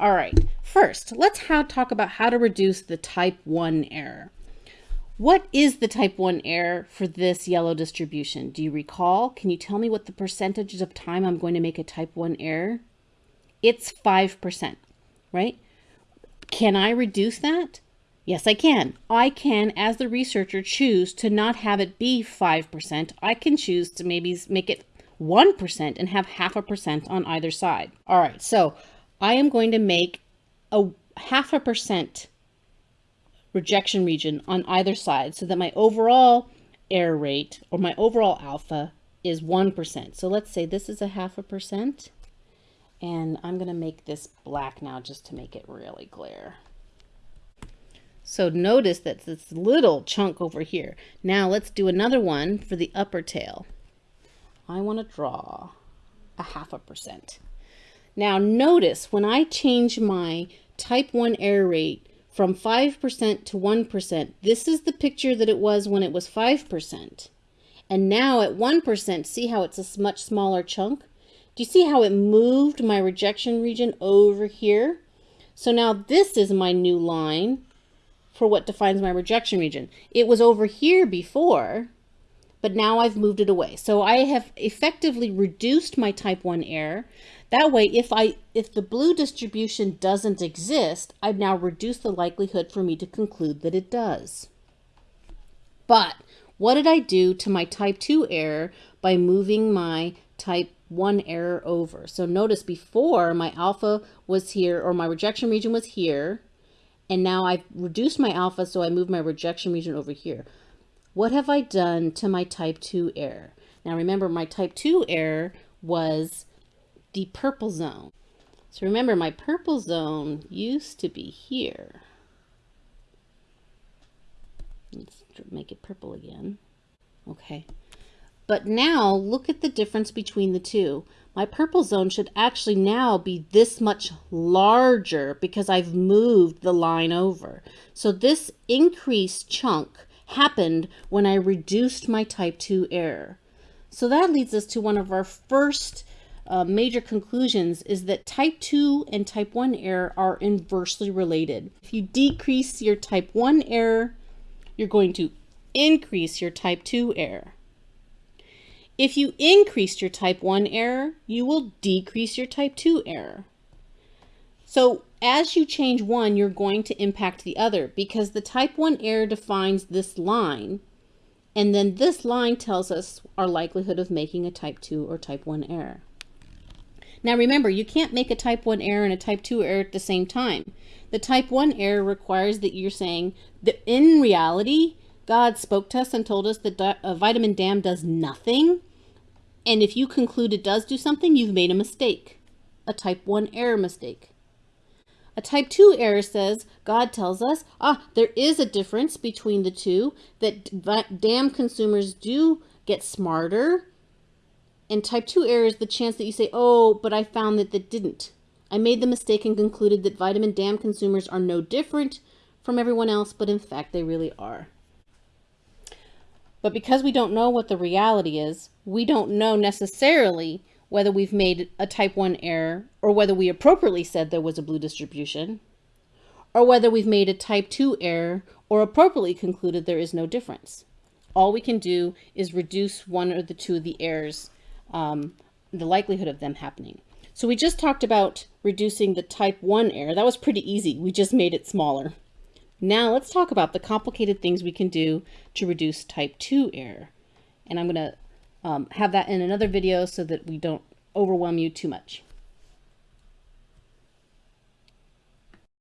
All right, first, let's how, talk about how to reduce the type 1 error. What is the type 1 error for this yellow distribution? Do you recall? Can you tell me what the percentage of time I'm going to make a type 1 error? It's 5%, right? Can I reduce that? Yes, I can. I can, as the researcher, choose to not have it be 5%. I can choose to maybe make it 1% and have half a percent on either side. All right, so I am going to make a half a percent rejection region on either side so that my overall error rate or my overall alpha is 1%. So let's say this is a half a percent and I'm going to make this black now just to make it really clear. So notice that this little chunk over here. Now let's do another one for the upper tail. I want to draw a half a percent. Now notice when I change my type 1 error rate from 5% to 1%, this is the picture that it was when it was 5%. And now at 1%, see how it's a much smaller chunk? Do you see how it moved my rejection region over here? So now this is my new line for what defines my rejection region. It was over here before, but now I've moved it away. So I have effectively reduced my type 1 error. That way, if I if the blue distribution doesn't exist, I've now reduced the likelihood for me to conclude that it does. But what did I do to my type 2 error by moving my type 1 error over? So notice before my alpha was here or my rejection region was here, and now I've reduced my alpha, so I move my rejection region over here. What have I done to my type 2 error? Now remember, my type 2 error was the purple zone. So remember, my purple zone used to be here. Let's make it purple again. Okay. But now look at the difference between the two. My purple zone should actually now be this much larger because I've moved the line over. So this increased chunk happened when I reduced my type 2 error. So that leads us to one of our first uh, major conclusions is that type 2 and type 1 error are inversely related. If you decrease your type 1 error, you're going to increase your type 2 error. If you increase your type 1 error, you will decrease your type 2 error. So as you change one, you're going to impact the other because the type 1 error defines this line. And then this line tells us our likelihood of making a type 2 or type 1 error. Now remember, you can't make a type 1 error and a type 2 error at the same time. The type 1 error requires that you're saying that in reality, God spoke to us and told us that uh, vitamin DAM does nothing. And if you conclude it does do something, you've made a mistake, a type 1 error mistake. A type 2 error says, God tells us, ah, there is a difference between the two, that DAM consumers do get smarter. And type 2 error is the chance that you say, oh, but I found that that didn't. I made the mistake and concluded that vitamin DAM consumers are no different from everyone else, but in fact they really are. But because we don't know what the reality is, we don't know necessarily whether we've made a type 1 error or whether we appropriately said there was a blue distribution, or whether we've made a type 2 error or appropriately concluded there is no difference. All we can do is reduce one or the two of the errors, um, the likelihood of them happening. So we just talked about reducing the type 1 error. That was pretty easy. We just made it smaller. Now let's talk about the complicated things we can do to reduce type 2 error. And I'm going to um, have that in another video so that we don't overwhelm you too much.